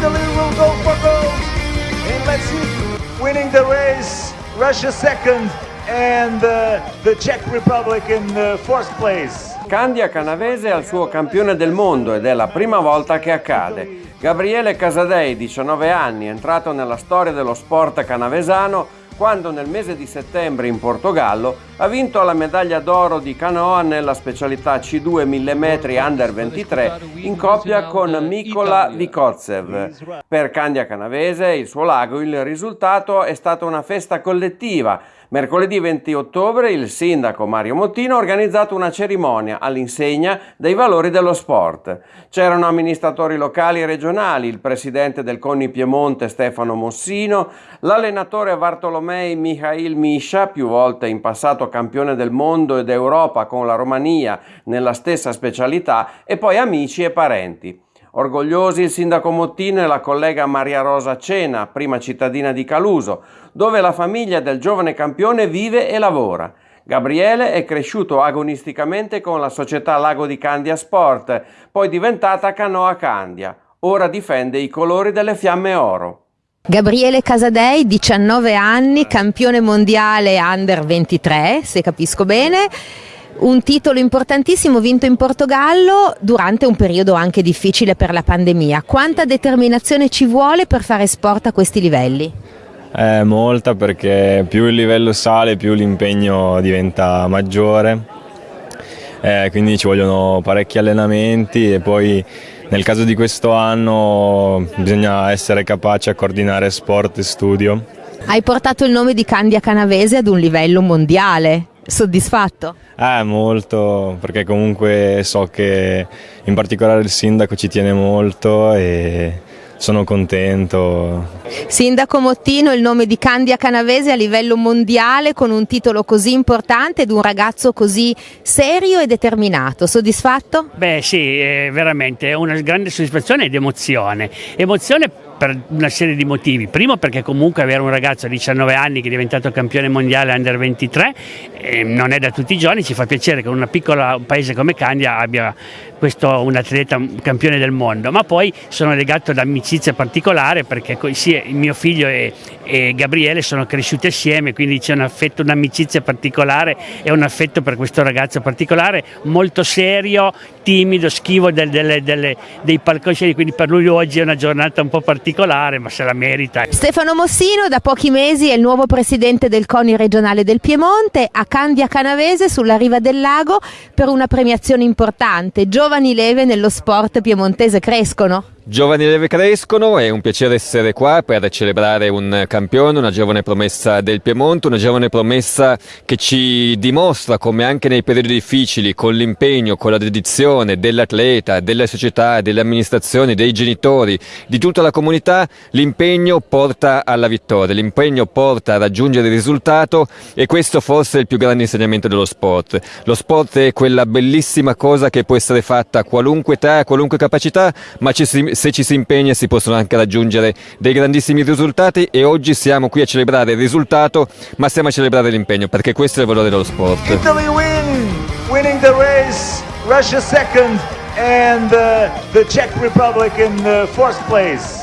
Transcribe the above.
Italy will go for gold. And let's winning the race, Russia second and uh, the Czech Republic in uh, fourth place. Candia Canavese è il suo campione del mondo ed è la prima volta che accade. Gabriele Casadei, 19 anni, entrato nella storia dello sport canavesano quando nel mese di settembre in Portogallo ha vinto la medaglia d'oro di canoa nella specialità C2 1000 metri under 23 in coppia con Mikola Vikotsev. Per Candia Canavese, il suo lago, il risultato è stata una festa collettiva Mercoledì 20 ottobre il sindaco Mario Mottino ha organizzato una cerimonia all'insegna dei valori dello sport. C'erano amministratori locali e regionali, il presidente del CONI Piemonte Stefano Mossino, l'allenatore Bartolomei Mihail Misha, più volte in passato campione del mondo e d'Europa con la Romania nella stessa specialità, e poi amici e parenti. Orgogliosi il sindaco Mottino e la collega Maria Rosa Cena, prima cittadina di Caluso, dove la famiglia del giovane campione vive e lavora. Gabriele è cresciuto agonisticamente con la società Lago di Candia Sport, poi diventata Canoa Candia. Ora difende i colori delle Fiamme Oro. Gabriele Casadei, 19 anni, campione mondiale under 23, se capisco bene un titolo importantissimo vinto in Portogallo durante un periodo anche difficile per la pandemia. Quanta determinazione ci vuole per fare sport a questi livelli? Eh, molta perché più il livello sale più l'impegno diventa maggiore, eh, quindi ci vogliono parecchi allenamenti e poi nel caso di questo anno bisogna essere capaci a coordinare sport e studio. Hai portato il nome di Candia Canavese ad un livello mondiale. Soddisfatto? Eh, molto, perché comunque so che in particolare il sindaco ci tiene molto e sono contento. Sindaco Mottino, il nome di Candia Canavese a livello mondiale con un titolo così importante ed un ragazzo così serio e determinato. Soddisfatto? Beh sì, è veramente è una grande soddisfazione ed emozione. Emozione per una serie di motivi. Primo perché comunque avere un ragazzo di 19 anni che è diventato campione mondiale under 23 eh, non è da tutti i giorni, ci fa piacere che un piccolo paese come Candia abbia questo un atleta campione del mondo, ma poi sono legato ad amicizia particolare perché il mio figlio e, e Gabriele sono cresciuti assieme, quindi c'è un affetto, un'amicizia particolare e un affetto per questo ragazzo particolare, molto serio, timido, schivo del, delle, delle, dei palcoscenici, quindi per lui oggi è una giornata un po' particolare, ma se la merita. Stefano Mossino da pochi mesi è il nuovo presidente del CONI regionale del Piemonte, a Candia Canavese sulla riva del lago per una premiazione importante. Giovani leve nello sport piemontese crescono? Giovani leve crescono, è un piacere essere qua per celebrare un campione, una giovane promessa del Piemonte, una giovane promessa che ci dimostra come anche nei periodi difficili, con l'impegno, con la dedizione dell'atleta, della società, delle amministrazioni, dei genitori, di tutta la comunità, l'impegno porta alla vittoria, l'impegno porta a raggiungere il risultato e questo forse è il più grande insegnamento dello sport. Lo sport è quella bellissima cosa che può essere fatta a qualunque età, a qualunque capacità, ma ci si se ci si impegna si possono anche raggiungere dei grandissimi risultati e oggi siamo qui a celebrare il risultato ma stiamo a celebrare l'impegno perché questo è il valore dello sport. Italy win, winning the race, Russia second and uh, the Czech Republic in uh, fourth place.